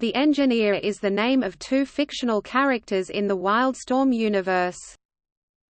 The Engineer is the name of two fictional characters in the Wildstorm universe.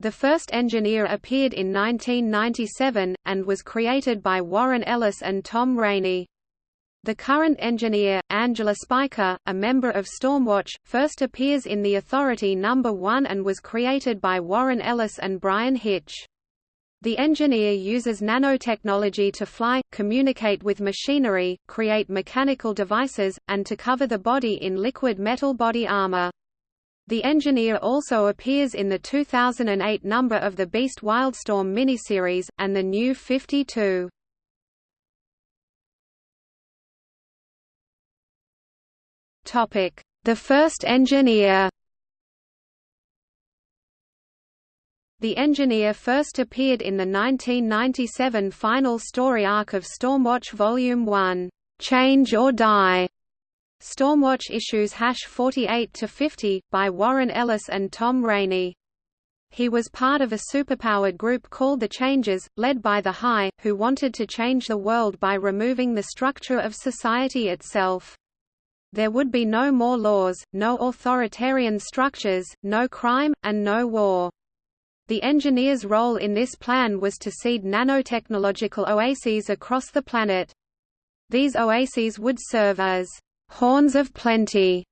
The first Engineer appeared in 1997, and was created by Warren Ellis and Tom Rainey. The current engineer, Angela Spiker, a member of Stormwatch, first appears in The Authority No. 1 and was created by Warren Ellis and Bryan Hitch. The engineer uses nanotechnology to fly, communicate with machinery, create mechanical devices, and to cover the body in liquid metal body armor. The engineer also appears in the 2008 number of the Beast Wildstorm miniseries, and the New 52. The first engineer The Engineer first appeared in the 1997 final story arc of Stormwatch Volume 1, "'Change or Die' Stormwatch issues hash 48 to 50, by Warren Ellis and Tom Rainey. He was part of a superpowered group called the Changers, led by the High, who wanted to change the world by removing the structure of society itself. There would be no more laws, no authoritarian structures, no crime, and no war. The engineer's role in this plan was to seed nanotechnological oases across the planet. These oases would serve as horns of plenty,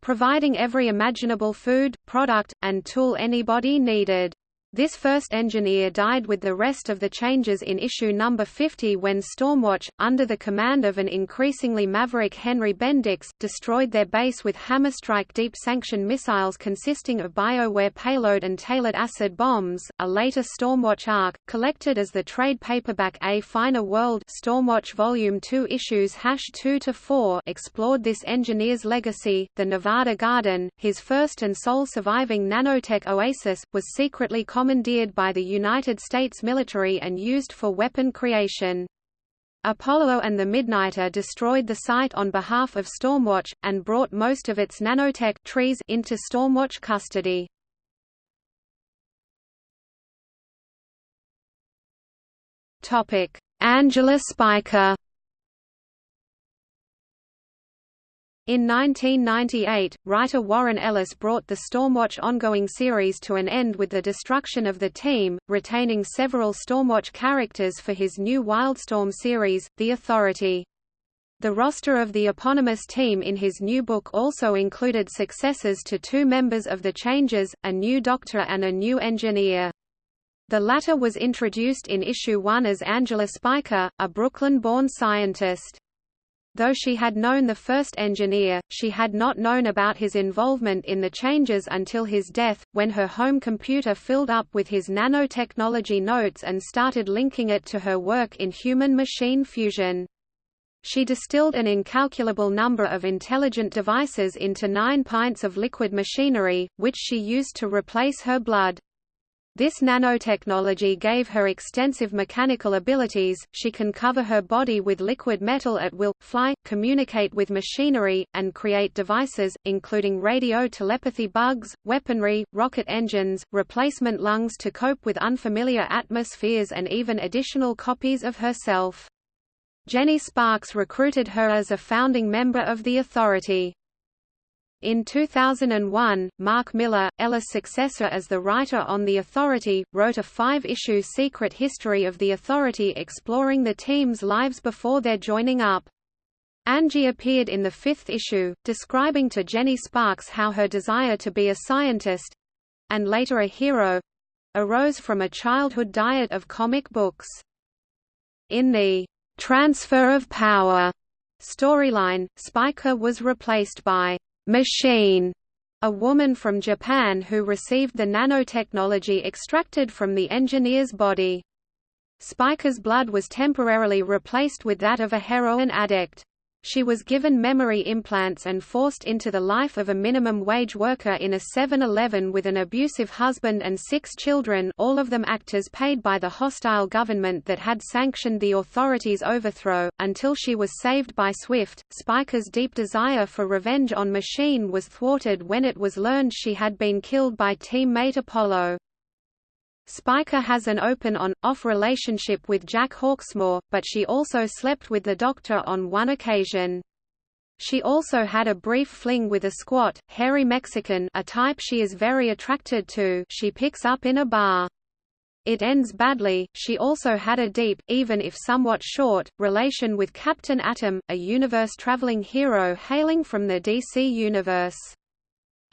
providing every imaginable food, product, and tool anybody needed. This first engineer died with the rest of the Changers in issue number 50 when Stormwatch, under the command of an increasingly maverick Henry Bendix, destroyed their base with Hammerstrike deep sanction missiles consisting of BioWare payload and tailored acid bombs. A later Stormwatch arc, collected as the trade paperback A Finer World Stormwatch Volume 2 issues 2 to 4, explored this engineer's legacy. The Nevada Garden, his first and sole surviving nanotech oasis, was secretly commandeered by the United States military and used for weapon creation. Apollo and the Midnighter destroyed the site on behalf of Stormwatch, and brought most of its nanotech trees into Stormwatch custody. Angela Spiker In 1998, writer Warren Ellis brought the Stormwatch ongoing series to an end with the destruction of the team, retaining several Stormwatch characters for his new Wildstorm series, The Authority. The roster of the eponymous team in his new book also included successors to two members of the Changers, a new doctor and a new engineer. The latter was introduced in issue 1 as Angela Spiker, a Brooklyn-born scientist. Though she had known the first engineer, she had not known about his involvement in the Changers until his death, when her home computer filled up with his nanotechnology notes and started linking it to her work in human-machine fusion. She distilled an incalculable number of intelligent devices into nine pints of liquid machinery, which she used to replace her blood. This nanotechnology gave her extensive mechanical abilities, she can cover her body with liquid metal at will, fly, communicate with machinery, and create devices, including radio telepathy bugs, weaponry, rocket engines, replacement lungs to cope with unfamiliar atmospheres and even additional copies of herself. Jenny Sparks recruited her as a founding member of the Authority. In 2001, Mark Millar, Ellis' successor as the writer on The Authority, wrote a five-issue secret history of The Authority exploring the team's lives before their joining up. Angie appeared in the fifth issue, describing to Jenny Sparks how her desire to be a scientist—and later a hero—arose from a childhood diet of comic books. In the "'Transfer of Power' storyline, Spiker was replaced by machine, a woman from Japan who received the nanotechnology extracted from the engineer's body. Spiker's blood was temporarily replaced with that of a heroin addict. She was given memory implants and forced into the life of a minimum wage worker in a 7-Eleven with an abusive husband and six children all of them actors paid by the hostile government that had sanctioned the authorities' overthrow, until she was saved by Swift. Spiker's deep desire for revenge on Machine was thwarted when it was learned she had been killed by teammate Apollo. Spiker has an open on-off relationship with Jack Hawksmoor, but she also slept with the Doctor on one occasion. She also had a brief fling with a squat, hairy Mexican a type she is very attracted to she picks up in a bar. It ends badly. She also had a deep, even if somewhat short, relation with Captain Atom, a universe-traveling hero hailing from the DC universe.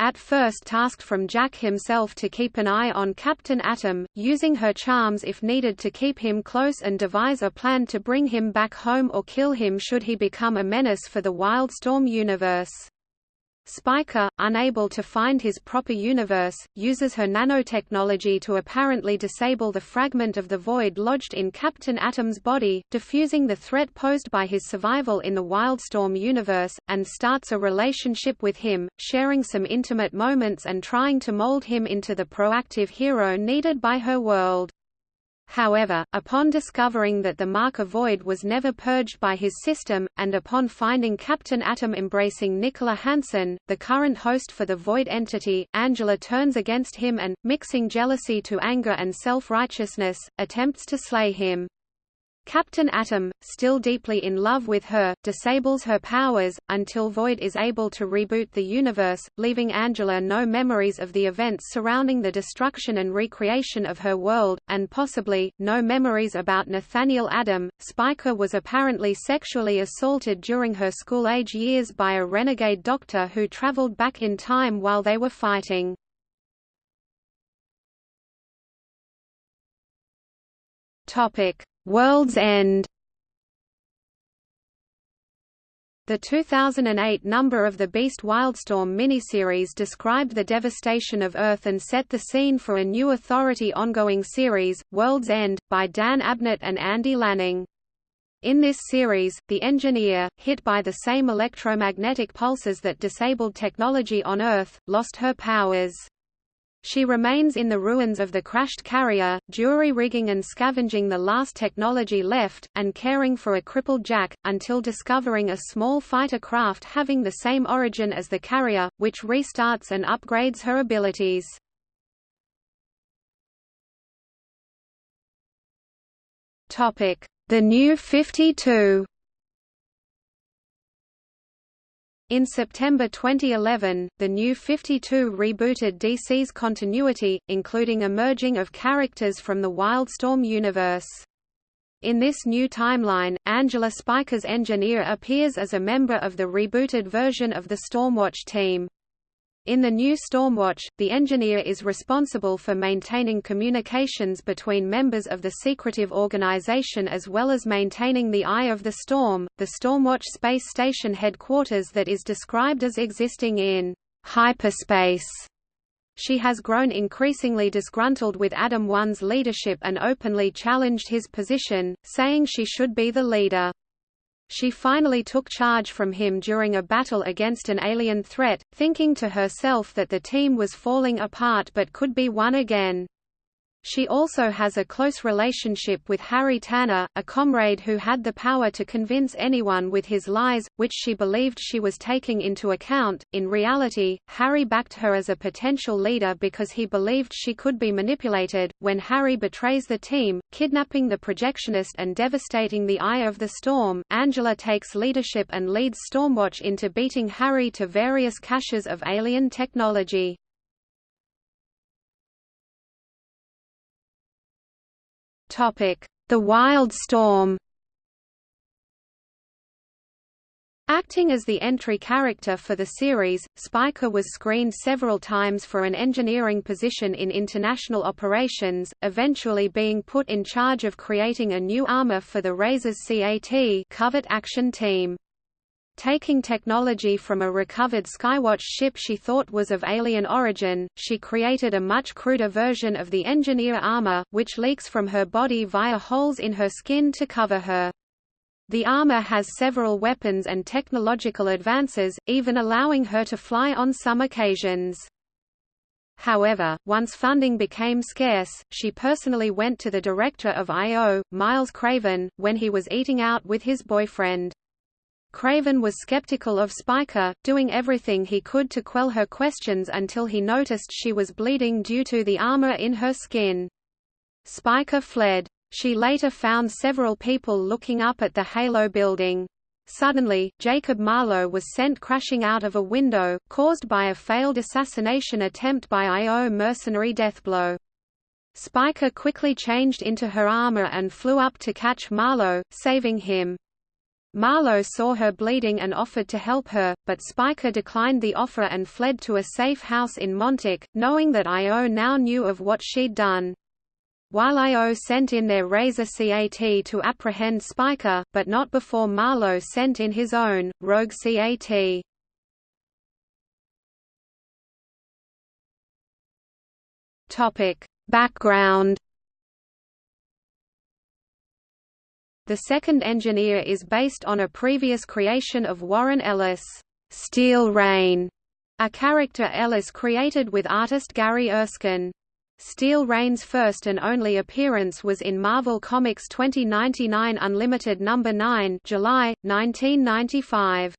At first tasked from Jack himself to keep an eye on Captain Atom, using her charms if needed to keep him close and devise a plan to bring him back home or kill him should he become a menace for the Wildstorm universe. Spiker, unable to find his proper universe, uses her nanotechnology to apparently disable the fragment of the void lodged in Captain Atom's body, diffusing the threat posed by his survival in the Wildstorm universe, and starts a relationship with him, sharing some intimate moments and trying to mold him into the proactive hero needed by her world. However, upon discovering that the marker void was never purged by his system, and upon finding Captain Atom embracing Nicola Hansen, the current host for the void entity, Angela turns against him and, mixing jealousy to anger and self-righteousness, attempts to slay him. Captain Atom, still deeply in love with her, disables her powers, until Void is able to reboot the universe, leaving Angela no memories of the events surrounding the destruction and recreation of her world, and possibly, no memories about Nathaniel Adam. Spiker was apparently sexually assaulted during her school-age years by a renegade doctor who traveled back in time while they were fighting. Topic World's End The 2008 number of the Beast Wildstorm miniseries described the devastation of Earth and set the scene for a new Authority ongoing series, World's End, by Dan Abnett and Andy Lanning. In this series, the engineer, hit by the same electromagnetic pulses that disabled technology on Earth, lost her powers. She remains in the ruins of the crashed carrier, jury-rigging and scavenging the last technology left, and caring for a crippled Jack, until discovering a small fighter craft having the same origin as the carrier, which restarts and upgrades her abilities. The New 52 In September 2011, the New 52 rebooted DC's continuity, including a merging of characters from the Wildstorm universe. In this new timeline, Angela Spiker's engineer appears as a member of the rebooted version of the Stormwatch team. In the new Stormwatch, the engineer is responsible for maintaining communications between members of the secretive organization as well as maintaining the Eye of the Storm, the Stormwatch space station headquarters that is described as existing in hyperspace. She has grown increasingly disgruntled with Adam One's leadership and openly challenged his position, saying she should be the leader. She finally took charge from him during a battle against an alien threat, thinking to herself that the team was falling apart but could be won again. She also has a close relationship with Harry Tanner, a comrade who had the power to convince anyone with his lies, which she believed she was taking into account. In reality, Harry backed her as a potential leader because he believed she could be manipulated. When Harry betrays the team, kidnapping the projectionist and devastating the Eye of the Storm, Angela takes leadership and leads Stormwatch into beating Harry to various caches of alien technology. The Wildstorm. Acting as the entry character for the series, Spiker was screened several times for an engineering position in international operations, eventually being put in charge of creating a new armor for the Razor's CAT Covert Action Team. Taking technology from a recovered Skywatch ship she thought was of alien origin, she created a much cruder version of the engineer armor, which leaks from her body via holes in her skin to cover her. The armor has several weapons and technological advances, even allowing her to fly on some occasions. However, once funding became scarce, she personally went to the director of I.O., Miles Craven, when he was eating out with his boyfriend. Craven was skeptical of Spiker, doing everything he could to quell her questions until he noticed she was bleeding due to the armor in her skin. Spiker fled. She later found several people looking up at the Halo building. Suddenly, Jacob Marlowe was sent crashing out of a window, caused by a failed assassination attempt by IO mercenary Deathblow. Spiker quickly changed into her armor and flew up to catch Marlowe, saving him. Marlowe saw her bleeding and offered to help her, but Spiker declined the offer and fled to a safe house in Montauk, knowing that IO now knew of what she'd done. While IO sent in their Razor CAT to apprehend Spiker, but not before Marlowe sent in his own, Rogue CAT. Background The second engineer is based on a previous creation of Warren Ellis, Steel Rain, a character Ellis created with artist Gary Erskine. Steel Rain's first and only appearance was in Marvel Comics 2099 Unlimited No. 9 July, 1995.